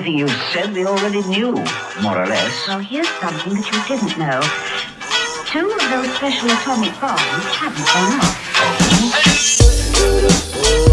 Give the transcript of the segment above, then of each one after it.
everything you said they already knew, more or less. Well, here's something that you didn't know. Two of those special atomic bombs haven't gone off.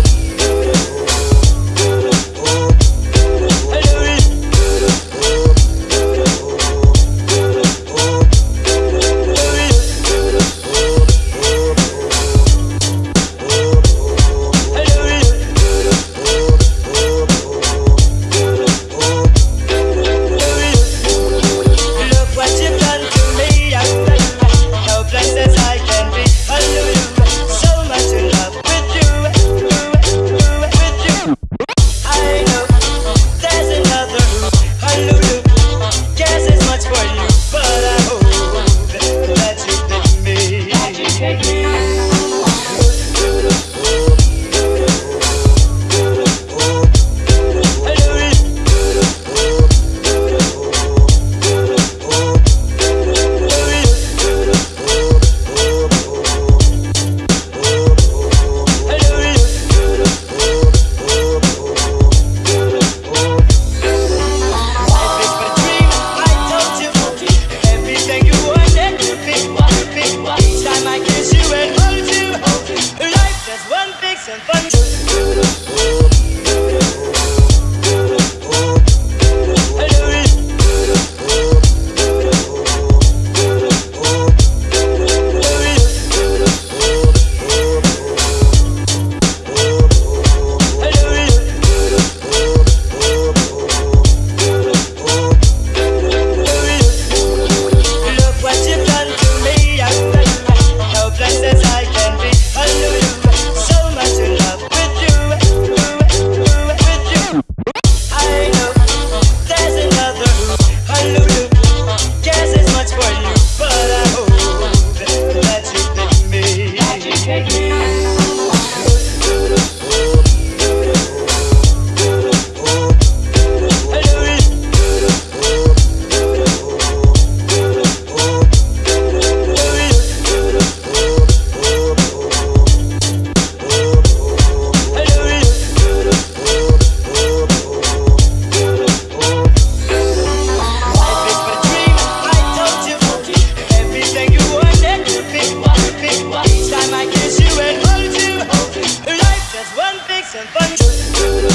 bunch.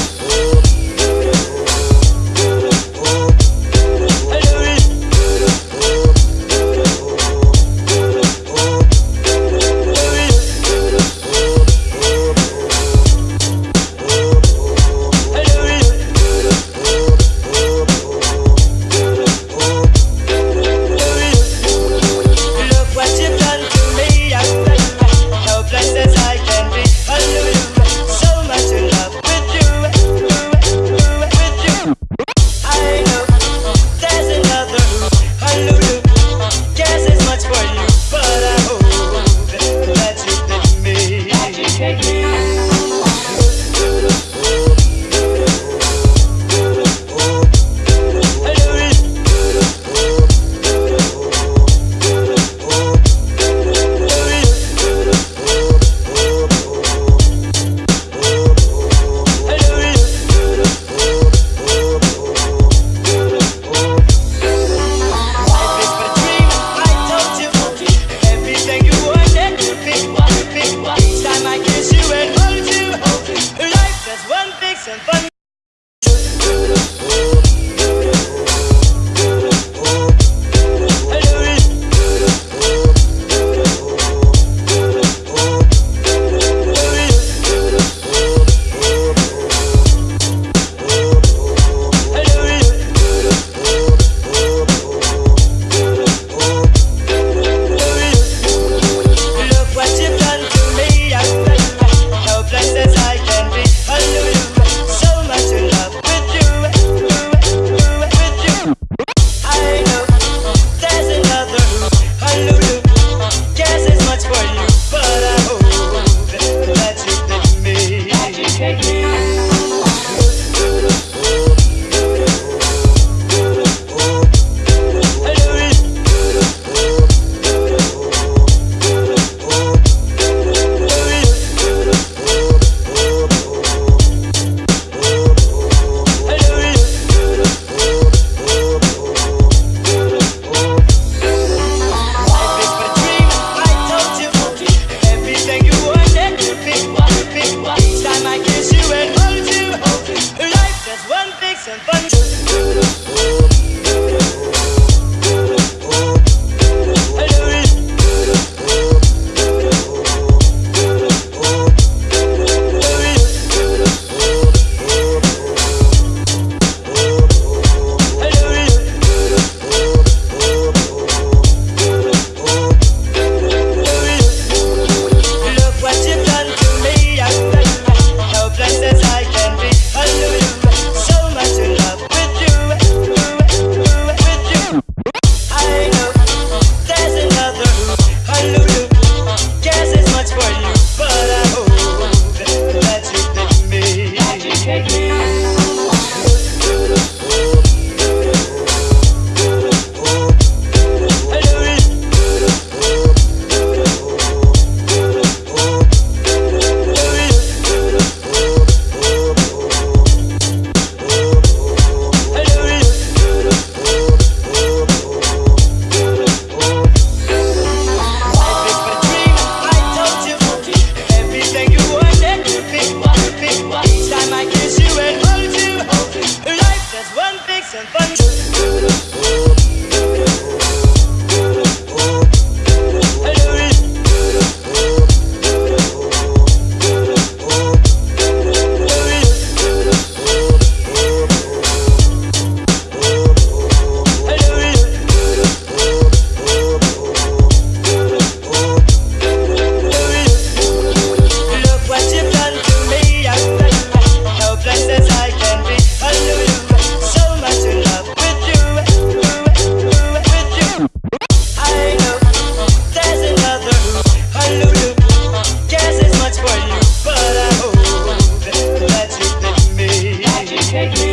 Shake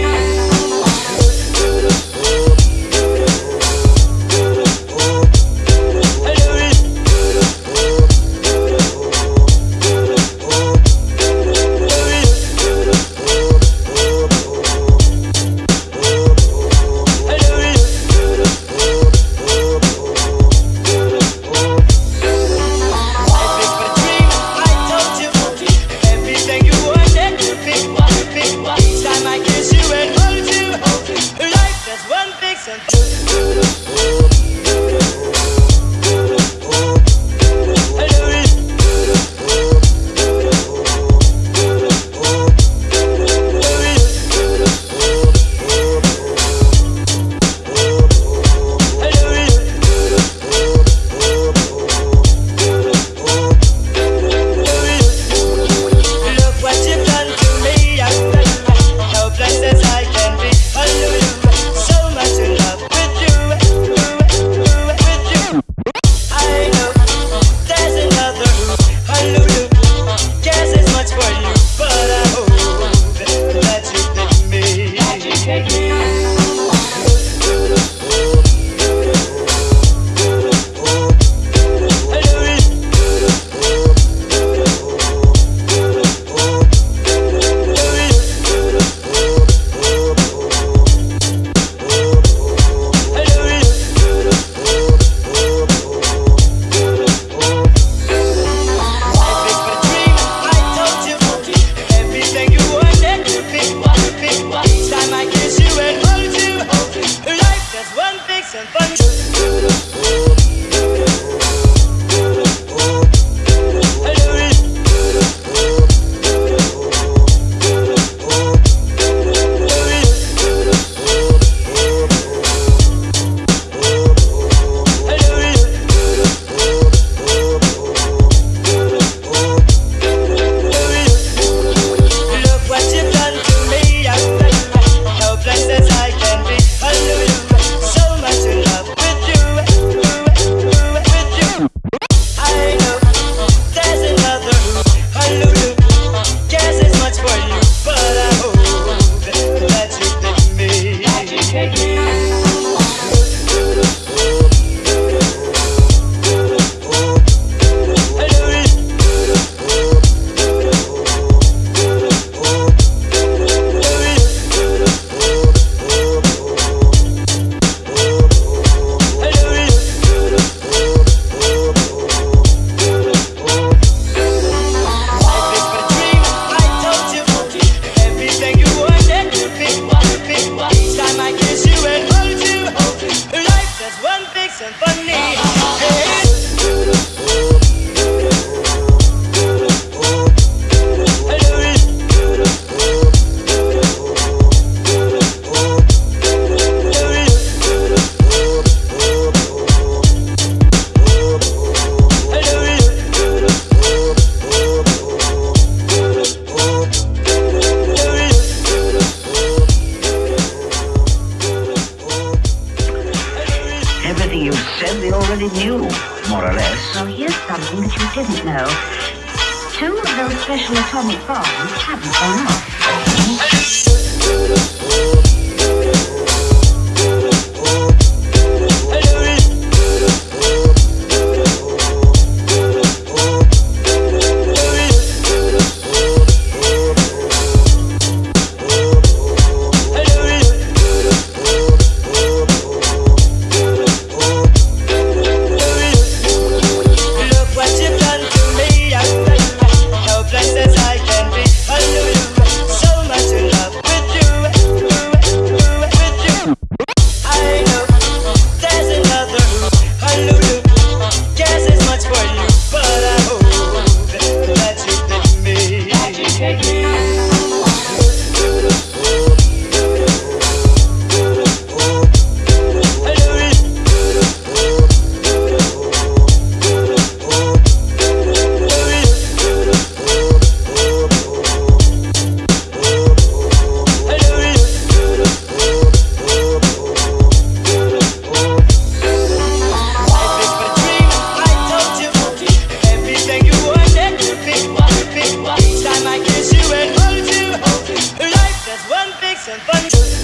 those special and funny.